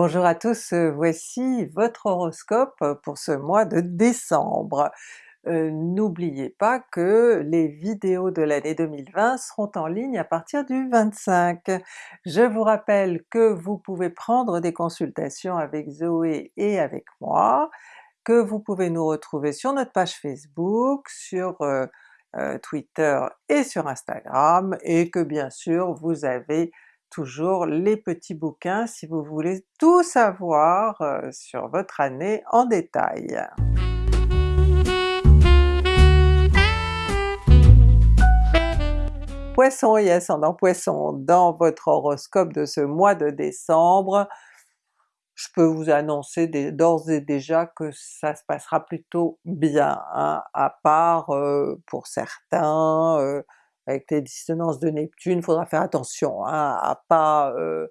Bonjour à tous, euh, voici votre horoscope pour ce mois de décembre. Euh, N'oubliez pas que les vidéos de l'année 2020 seront en ligne à partir du 25. Je vous rappelle que vous pouvez prendre des consultations avec Zoé et avec moi, que vous pouvez nous retrouver sur notre page Facebook, sur euh, Twitter et sur Instagram, et que bien sûr vous avez toujours les petits bouquins si vous voulez tout savoir euh, sur votre année en détail. Poisson et ascendant Poisson, dans votre horoscope de ce mois de décembre, je peux vous annoncer d'ores et déjà que ça se passera plutôt bien, hein, à part euh, pour certains, euh, avec les dissonances de Neptune, faudra faire attention hein, à pas euh,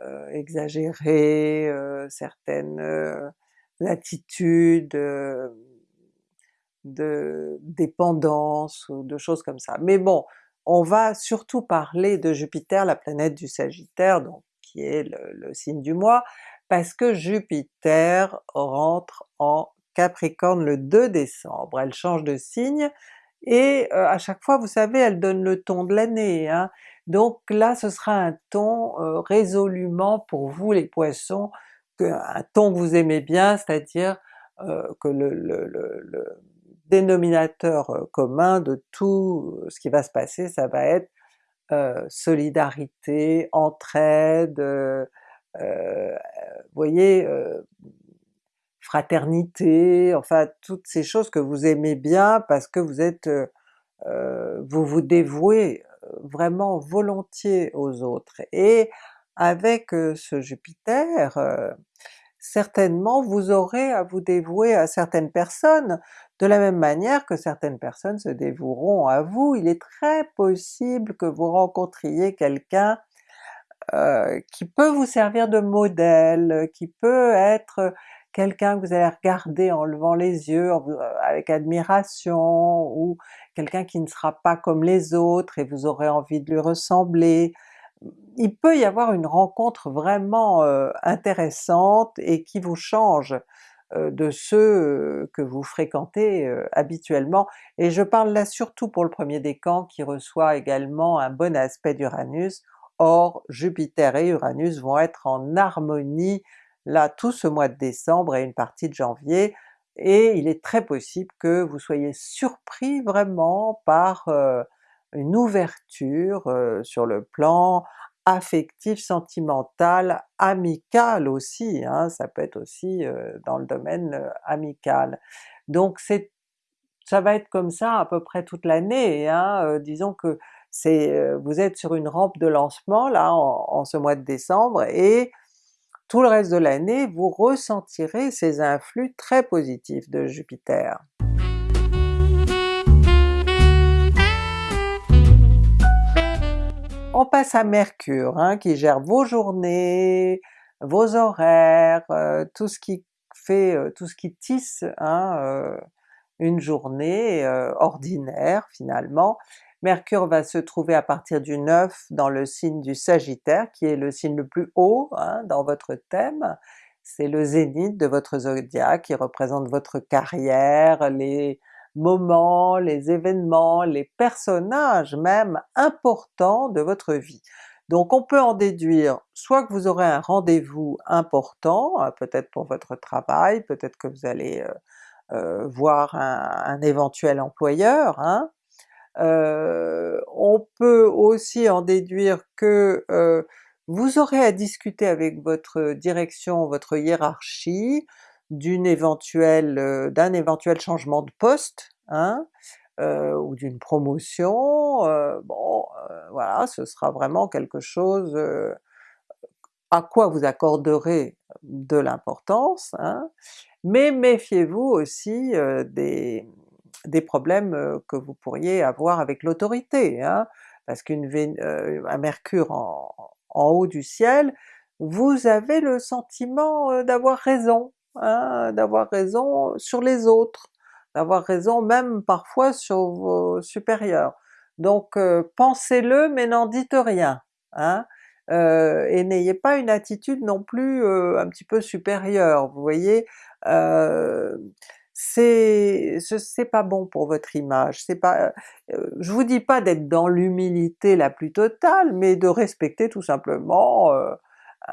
euh, exagérer euh, certaines attitudes de dépendance ou de choses comme ça. Mais bon, on va surtout parler de Jupiter, la planète du Sagittaire, donc qui est le signe du mois, parce que Jupiter rentre en Capricorne le 2 décembre, elle change de signe, et euh, à chaque fois vous savez elle donne le ton de l'année, hein. donc là ce sera un ton euh, résolument pour vous les Poissons, un ton que vous aimez bien, c'est-à-dire euh, que le, le, le, dénominateur commun de tout ce qui va se passer, ça va être solidarité, entraide, vous voyez, fraternité, enfin toutes ces choses que vous aimez bien parce que vous êtes, euh, euh, vous vous dévouez euh, vraiment volontiers aux autres. Et avec ce Jupiter, certainement vous aurez à vous dévouer à certaines personnes, de la même manière que certaines personnes se dévoueront à vous. Il est très possible que vous rencontriez quelqu'un qui peut vous servir de modèle, qui peut être quelqu'un que vous allez regarder en levant les yeux euh, avec admiration, ou quelqu'un qui ne sera pas comme les autres et vous aurez envie de lui ressembler. Il peut y avoir une rencontre vraiment euh, intéressante et qui vous change euh, de ceux que vous fréquentez habituellement, et je parle là surtout pour le premier décan qui reçoit également un bon aspect d'Uranus, or Jupiter et Uranus vont être en harmonie là tout ce mois de décembre et une partie de janvier, et il est très possible que vous soyez surpris vraiment par euh, une ouverture euh, sur le plan affectif, sentimental, amical aussi, hein, ça peut être aussi euh, dans le domaine amical. Donc c'est ça va être comme ça à peu près toute l'année, hein, disons que c'est vous êtes sur une rampe de lancement là en ce mois de décembre, et tout le reste de l'année vous ressentirez ces influx très positifs de Jupiter. On passe à Mercure hein, qui gère vos journées, vos horaires, euh, tout ce qui fait, euh, tout ce qui tisse hein, euh, une journée ordinaire finalement, Mercure va se trouver à partir du 9 dans le signe du Sagittaire, qui est le signe le plus haut hein, dans votre thème, c'est le zénith de votre zodiaque qui représente votre carrière, les moments, les événements, les personnages même importants de votre vie. Donc on peut en déduire soit que vous aurez un rendez-vous important, euh, peut-être pour votre travail, peut-être que vous allez euh, euh, voir un, un, éventuel employeur, hein, euh, on peut aussi en déduire que euh, vous aurez à discuter avec votre direction, votre hiérarchie, d'une éventuelle, euh, d'un éventuel changement de poste, hein, ou d'une promotion, bon voilà, ce sera vraiment quelque chose à quoi vous accorderez de l'importance, hein, mais méfiez-vous aussi des, des problèmes que vous pourriez avoir avec l'autorité, hein, parce qu'un euh, Mercure en, haut du ciel, vous avez le sentiment d'avoir raison, hein, d'avoir raison sur les autres, d'avoir raison même parfois sur vos supérieurs. Donc pensez-le mais n'en dites rien, hein. euh, et n'ayez pas une attitude non plus euh, un petit peu supérieure, vous voyez? Euh, c'est c'est pas bon pour votre image, c'est pas... je vous dis pas d'être dans l'humilité la plus totale, mais de respecter tout simplement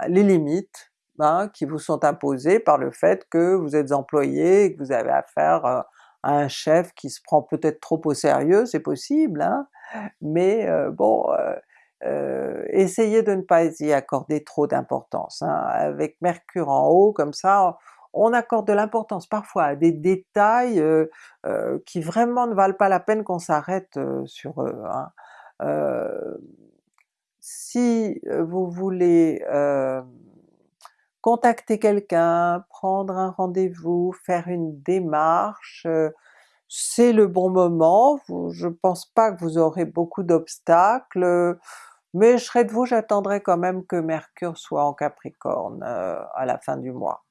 les limites hein, qui vous sont imposées par le fait que vous êtes employé que vous avez affaire à un chef qui se prend peut-être trop au sérieux, c'est possible, hein, mais bon, euh, essayez de ne pas y accorder trop d'importance. Hein. Avec Mercure en haut comme ça, on accorde de l'importance parfois à des détails euh, euh, qui vraiment ne valent pas la peine qu'on s'arrête sur eux. Hein. si vous voulez contacter quelqu'un, prendre un rendez-vous, faire une démarche, c'est le bon moment, je pense pas que vous aurez beaucoup d'obstacles, mais je serais de vous, j'attendrai quand même que Mercure soit en Capricorne euh, à la fin du mois.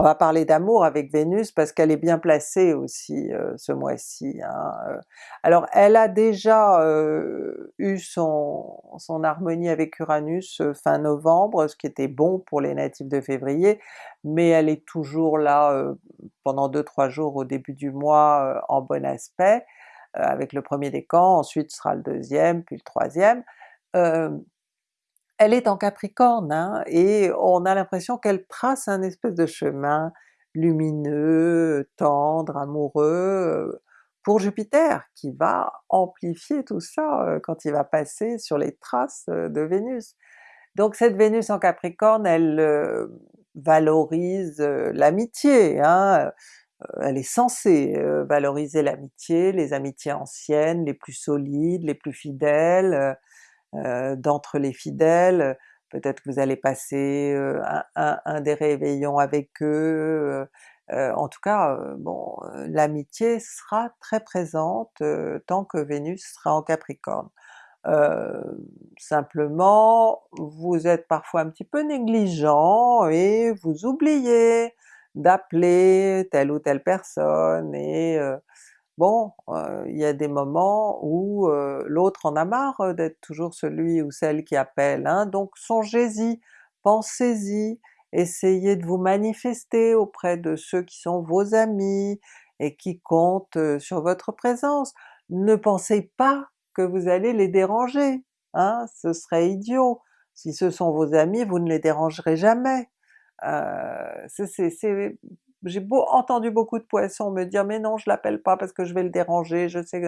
On va parler d'amour avec Vénus parce qu'elle est bien placée aussi euh, ce mois-ci. Hein, euh. Alors elle a déjà euh, eu son, harmonie avec Uranus fin novembre, ce qui était bon pour les natifs de février, mais elle est toujours là pendant 2-3 jours au début du mois en bon aspect, avec le premier décan, ensuite sera le deuxième, puis le troisième elle est en Capricorne, hein, et on a l'impression qu'elle trace un espèce de chemin lumineux, tendre, amoureux, euh, pour Jupiter, qui va amplifier tout ça euh, quand il va passer sur les traces euh, de Vénus. Donc cette Vénus en Capricorne, elle valorise l'amitié, hein, elle est censée valoriser l'amitié, les amitiés anciennes, les plus solides, les plus fidèles, d'entre les fidèles, peut-être que vous allez passer euh, un, des réveillons avec eux, euh, en tout cas bon, l'amitié sera très présente tant que Vénus sera en Capricorne. simplement, vous êtes parfois un petit peu négligent et vous oubliez d'appeler telle ou telle personne et bon, il y a des moments où l'autre en a marre d'être toujours celui ou celle qui appelle, hein, donc songez-y, pensez-y, essayez de vous manifester auprès de ceux qui sont vos amis et qui comptent sur votre présence. Ne pensez pas que vous allez les déranger, hein, ce serait idiot. Si ce sont vos amis, vous ne les dérangerez jamais. Euh, c'est j'ai beau, entendu beaucoup de poissons me dire mais non je l'appelle pas parce que je vais le déranger, je sais...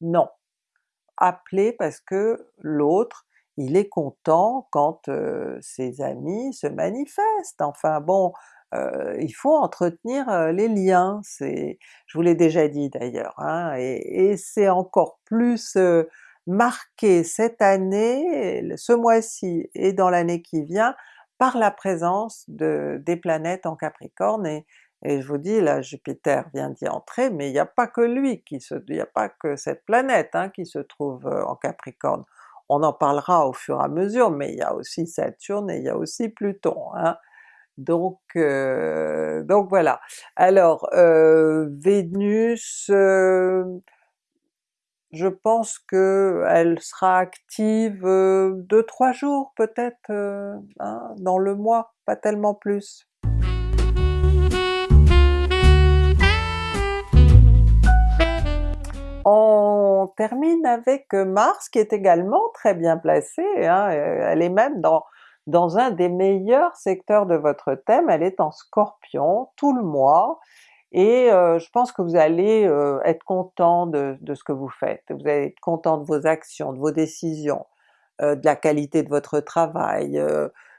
Non! Appelez parce que l'autre, il est content quand euh, ses amis se manifestent, enfin bon, euh, il faut entretenir euh, les liens, c'est... je vous l'ai déjà dit d'ailleurs, hein, et, et c'est encore plus marqué cette année, ce mois-ci et dans l'année qui vient, par la présence de, des planètes en Capricorne, et, et je vous dis là Jupiter vient d'y entrer, mais il n'y a pas que lui qui se... il n'y a pas que cette planète hein, qui se trouve euh, en Capricorne. On en parlera au fur et à mesure, mais il y a aussi Saturne et il y a aussi Pluton. Hein. Donc, euh, donc voilà. Alors euh, Vénus, je pense que elle sera active 2-3 jours peut-être hein, dans le mois, pas tellement plus. Termine avec Mars qui est également très bien placée, hein, euh, elle est même dans, dans un des meilleurs secteurs de votre thème, elle est en Scorpion tout le mois, et euh, je pense que vous allez euh, être content de, ce que vous faites, vous allez être content de vos actions, de vos décisions, de la qualité de votre travail,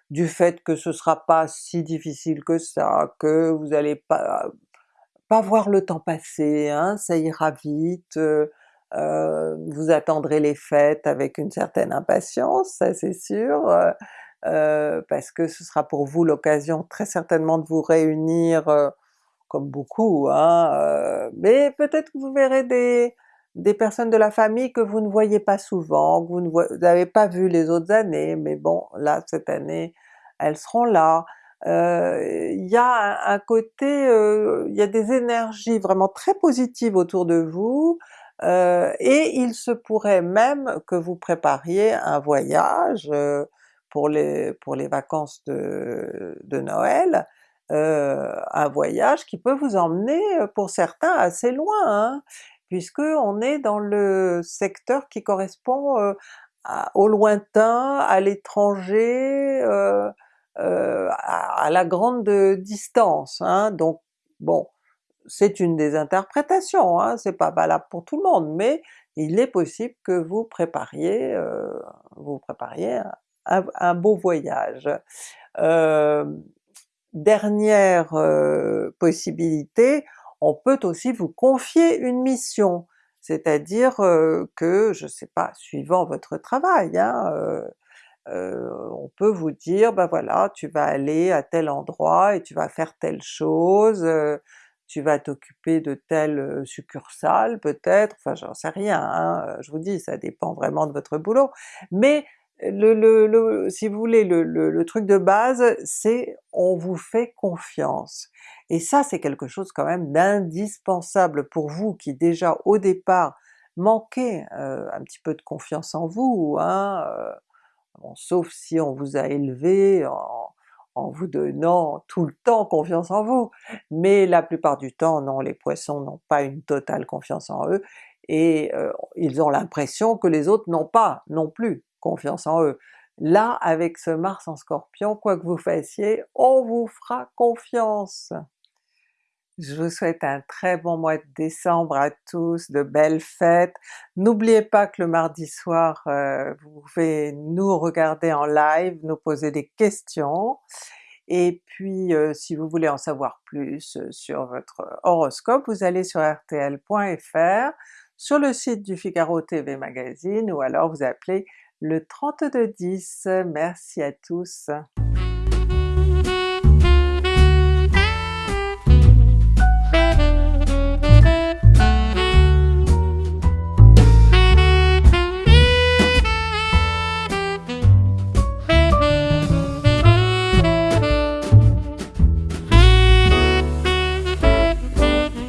du fait que ce sera pas si difficile que ça, que vous allez pas pas voir le temps passer, hein, ça ira vite, vous attendrez les fêtes avec une certaine impatience, ça c'est sûr, parce que ce sera pour vous l'occasion très certainement de vous réunir comme beaucoup, hein, mais peut-être que vous verrez des, des personnes de la famille que vous ne voyez pas souvent, que vous n'avez pas vu les autres années, mais bon là cette année elles seront là, il y a un, côté, il y a des énergies vraiment très positives autour de vous, et il se pourrait même que vous prépariez un voyage pour les, pour les vacances de, de Noël, un voyage qui peut vous emmener pour certains assez loin, hein, puisque on est dans le secteur qui correspond au lointain, à l'étranger, euh, euh, à, la grande distance. Hein. Donc bon, c'est une des interprétations, hein, c'est pas valable pour tout le monde, mais il est possible que vous prépariez, euh, vous prépariez un, beau voyage. dernière possibilité, on peut aussi vous confier une mission. C'est-à-dire que, je sais pas, suivant votre travail, hein, on peut vous dire ben voilà, tu vas aller à tel endroit et tu vas faire telle chose, tu vas t'occuper de telle succursale peut-être, enfin j'en sais rien, hein, je vous dis ça dépend vraiment de votre boulot, mais le, si vous voulez, le, truc de base, c'est on vous fait confiance. Et ça c'est quelque chose quand même d'indispensable pour vous qui déjà au départ manquez euh, un petit peu de confiance en vous, hein, sauf si on vous a élevé en, en, vous donnant tout le temps confiance en vous, mais la plupart du temps non, les Poissons n'ont pas une totale confiance en eux, et euh, ils ont l'impression que les autres n'ont pas non plus confiance en eux. Là, avec ce Mars en Scorpion, quoi que vous fassiez, on vous fera confiance! Je vous souhaite un très bon mois de décembre à tous, de belles fêtes. N'oubliez pas que le mardi soir, euh, vous pouvez nous regarder en live, nous poser des questions, et puis euh, si vous voulez en savoir plus euh, sur votre horoscope, vous allez sur rtl.fr, sur le site du Figaro TV Magazine, ou alors vous appelez le 3210. Merci à tous!